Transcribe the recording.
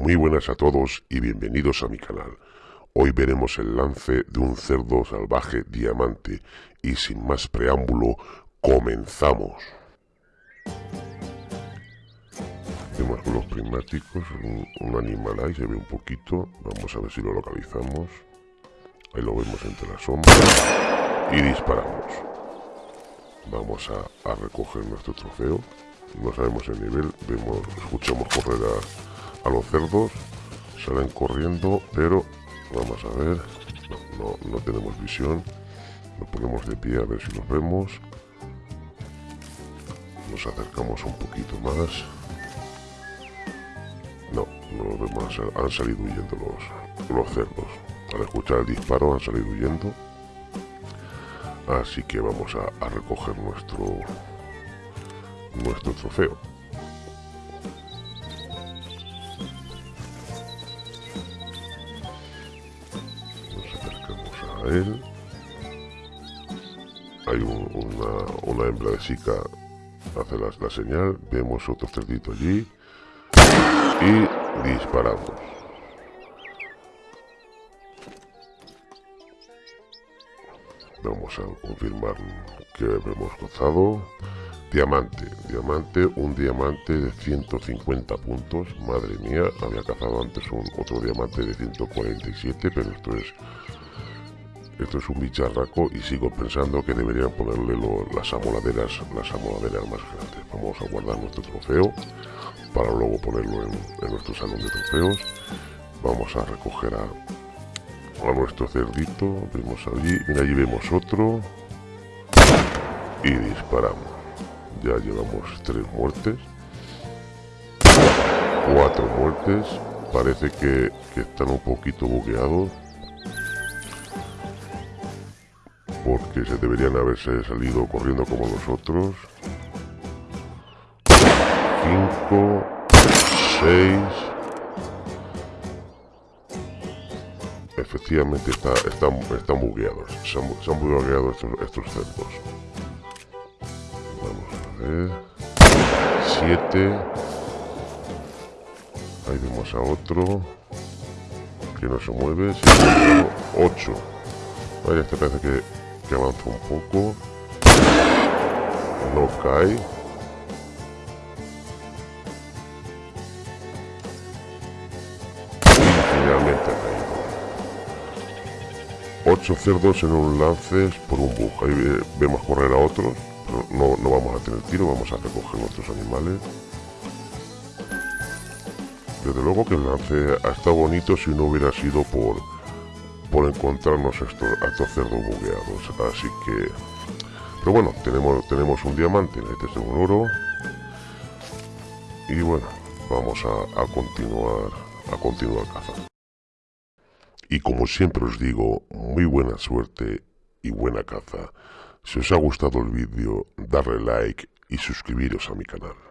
Muy buenas a todos y bienvenidos a mi canal. Hoy veremos el lance de un cerdo salvaje diamante y sin más preámbulo, comenzamos. Vemos con los prismáticos un, animal ahí, se ve un poquito, vamos a ver si lo localizamos. Ahí lo vemos entre las sombras y disparamos. Vamos a, recoger nuestro trofeo. No sabemos el nivel, vemos, escuchamos correr a a los cerdos. Salen corriendo, pero vamos a ver. No, no, tenemos visión. Nos ponemos de pie a ver si los vemos. Nos acercamos un poquito más. No, no los vemos. Han salido huyendo los, los cerdos. Al escuchar el disparo han salido huyendo. Así que vamos a, a recoger nuestro nuestro trofeo. Él. Hay una, hembra de chica hace la, la señal, vemos otro cerdito allí y disparamos. Vamos a confirmar que hemos gozado. Diamante, diamante, un diamante de 150 puntos. Madre mía, había cazado antes un otro diamante de 147, pero esto es esto es un bicharraco y sigo pensando que deberían ponerle las amoladeras, las amoladeras más grandes. Vamos a guardar nuestro trofeo para luego ponerlo en, nuestro salón de trofeos. Vamos a recoger a, a nuestro cerdito. Vemos allí, mira allí vemos otro. Y disparamos. Ya llevamos tres muertes. Cuatro muertes. Parece que, que están un poquito bugueados porque se deberían haberse salido corriendo como nosotros. 5, 6. Efectivamente está, están, están bugueados. Se han, bugueado estos, estos cerdos. Vamos a ver. 7. Ahí vemos a otro. Que no se mueve. 8. Vaya, este parece que que avanza un poco. No cae. Finalmente ha caído. Ocho cerdos en un lance por un bug. Ahí vemos correr a otros. Pero no, no vamos a tener tiro, vamos a recoger nuestros animales. Desde luego que el lance ha estado bonito si no hubiera sido por por encontrarnos estos, a cerdos bugueados. Así que... Pero bueno, tenemos, tenemos un diamante, este es un oro. Y bueno, vamos a, a continuar a continuar cazando. Y como siempre os digo, muy buena suerte y buena caza. Si os ha gustado el vídeo, darle like y suscribiros a mi canal.